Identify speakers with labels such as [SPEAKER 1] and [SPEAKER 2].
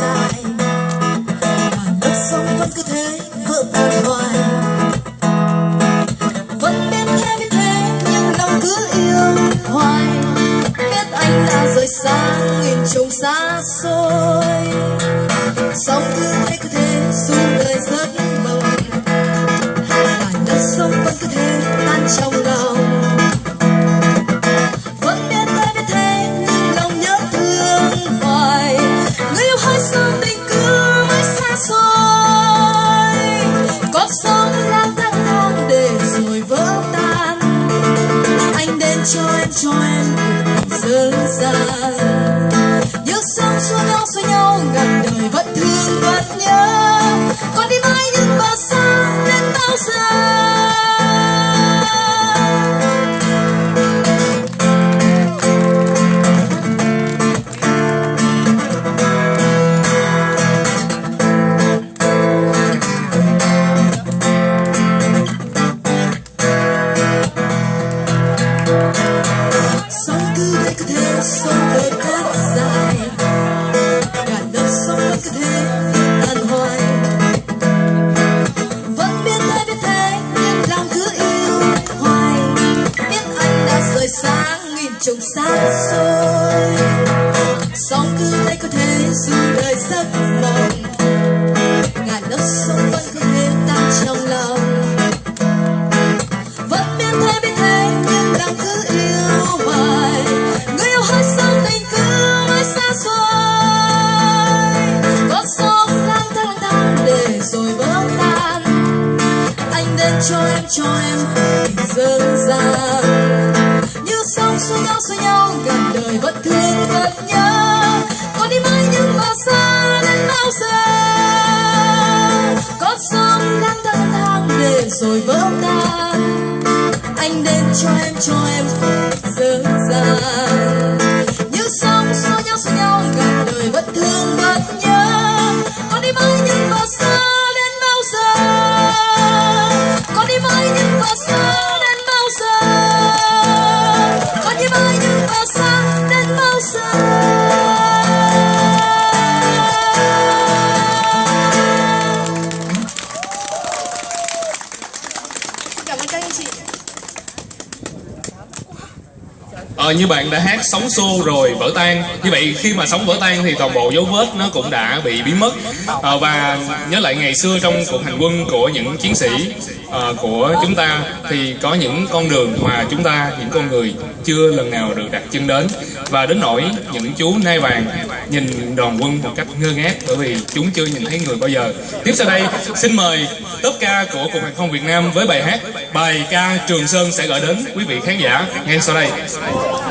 [SPEAKER 1] dài mà nước sông vẫn cứ thế vượt hoài vẫn biết thế biết thế nhưng lòng cứ yêu hoài biết anh đã rời xa nghìn trùng xa xôi sóng cứ cứ thế xuống đời rất mộng là nước sông cho em cho em dâng dàng cứ thế sống đời cát dài cả lớp sống vẫn cứ thế tàn hoài vẫn biết thế biết thế nhưng lòng cứ yêu hoài biết anh đã rời xa nghìn trùng xa xôi song cứ thế có thế dù đời giấc mộng cho em cho em tình dâng ra như sóng xô nhau xô nhau gần đời vẫn thương vẫn nhớ. Con đi mãi nhưng mà xa đến bao giờ? Con sóng đang thang lang thang để rồi vỡ tan. Anh đến cho em cho em dâng ra
[SPEAKER 2] Ờ, như bạn đã hát sóng xô rồi vỡ tan. Như vậy khi mà sóng vỡ tan thì toàn bộ dấu vết nó cũng đã bị biến mất. Ờ, Và nhớ lại ngày xưa trong cuộc hành quân của những chiến sĩ uh, của chúng ta Thì có những con đường mà chúng ta, những con người chưa lần nào được đặt chân đến. Và đến nỗi những chú nai vàng nhìn đoàn quân một cách ngơ ngác Bởi vì chúng chưa nhìn thấy người bao giờ. Tiếp sau đây xin mời top ca của Cục Hàng không Việt Nam với bài hát Bài ca Trường Sơn sẽ gửi đến quý vị khán giả ngay sau đây.